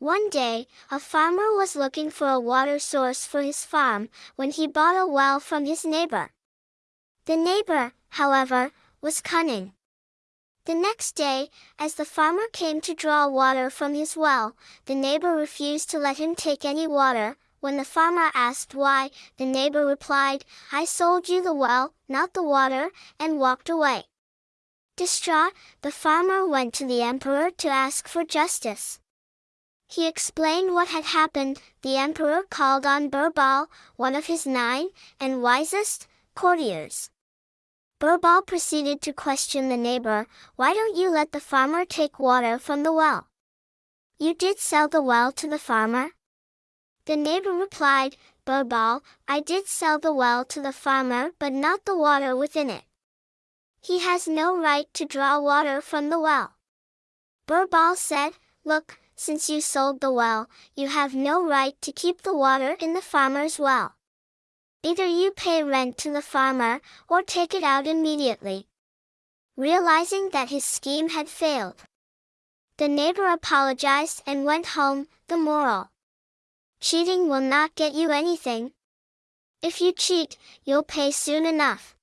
One day, a farmer was looking for a water source for his farm when he bought a well from his neighbor. The neighbor, however, was cunning. The next day, as the farmer came to draw water from his well, the neighbor refused to let him take any water. When the farmer asked why, the neighbor replied, I sold you the well, not the water, and walked away. Distraught, the farmer went to the emperor to ask for justice. He explained what had happened. The emperor called on Birbal, one of his nine, and wisest, courtiers. Birbal proceeded to question the neighbor, why don't you let the farmer take water from the well? You did sell the well to the farmer? The neighbor replied, Birbal, I did sell the well to the farmer but not the water within it. He has no right to draw water from the well. Birbal said, Look, since you sold the well, you have no right to keep the water in the farmer's well. Either you pay rent to the farmer, or take it out immediately. Realizing that his scheme had failed. The neighbor apologized and went home, the moral. Cheating will not get you anything. If you cheat, you'll pay soon enough.